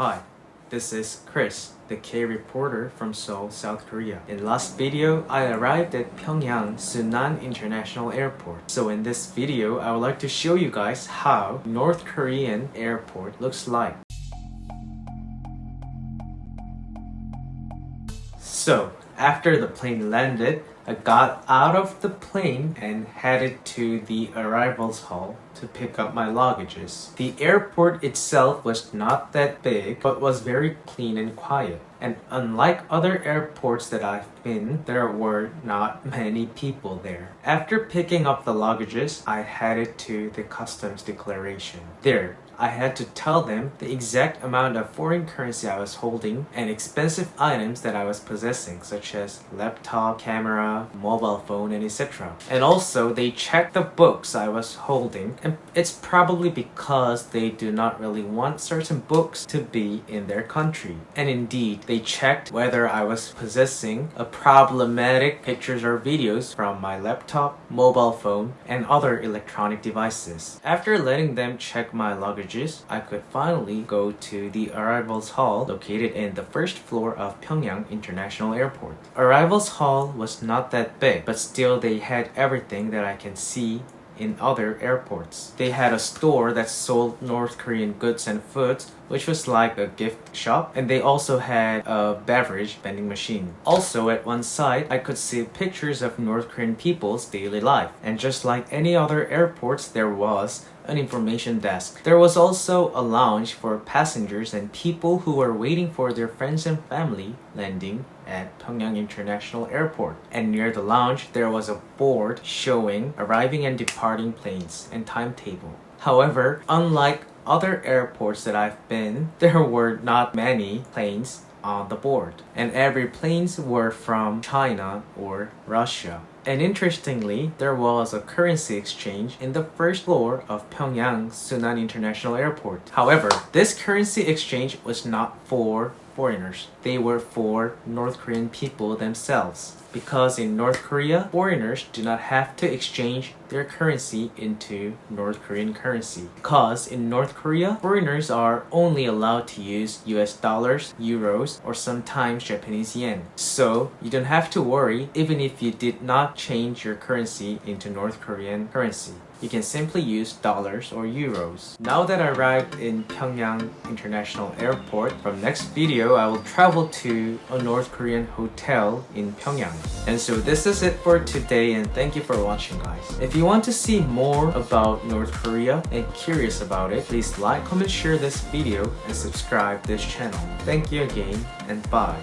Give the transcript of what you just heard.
Hi, this is Chris, the K reporter from Seoul, South Korea. In last video, I arrived at Pyongyang Sunan International Airport. So in this video, I would like to show you guys how North Korean airport looks like. So, after the plane landed, I got out of the plane and headed to the arrivals hall to pick up my luggages. The airport itself was not that big, but was very clean and quiet. And unlike other airports that I've been, there were not many people there. After picking up the luggages, I headed to the customs declaration. There, I had to tell them the exact amount of foreign currency I was holding and expensive items that I was possessing such as laptop, camera, mobile phone, and etc. And also they checked the books I was holding and it's probably because they do not really want certain books to be in their country. And indeed, they checked whether I was possessing a problematic pictures or videos from my laptop, mobile phone, and other electronic devices. After letting them check my luggage I could finally go to the Arrivals Hall located in the first floor of Pyongyang International Airport. Arrivals Hall was not that big, but still they had everything that I can see in other airports. They had a store that sold North Korean goods and foods which was like a gift shop and they also had a beverage vending machine. Also at one side I could see pictures of North Korean people's daily life and just like any other airports there was an information desk. There was also a lounge for passengers and people who were waiting for their friends and family landing at Pyongyang International Airport. And near the lounge, there was a board showing arriving and departing planes and timetable. However, unlike other airports that I've been, there were not many planes on the board. And every planes were from China or Russia. And interestingly, there was a currency exchange in the first floor of Pyongyang Sunan International Airport. However, this currency exchange was not for foreigners. They were for North Korean people themselves. Because in North Korea, foreigners do not have to exchange their currency into North Korean currency. Because in North Korea, foreigners are only allowed to use US dollars, euros, or sometimes Japanese yen. So you don't have to worry even if you did not change your currency into North Korean currency you can simply use dollars or euros. Now that I arrived in Pyongyang International Airport, from next video I will travel to a North Korean hotel in Pyongyang. And so this is it for today and thank you for watching guys. If you want to see more about North Korea and curious about it, please like, comment, share this video and subscribe this channel. Thank you again and bye.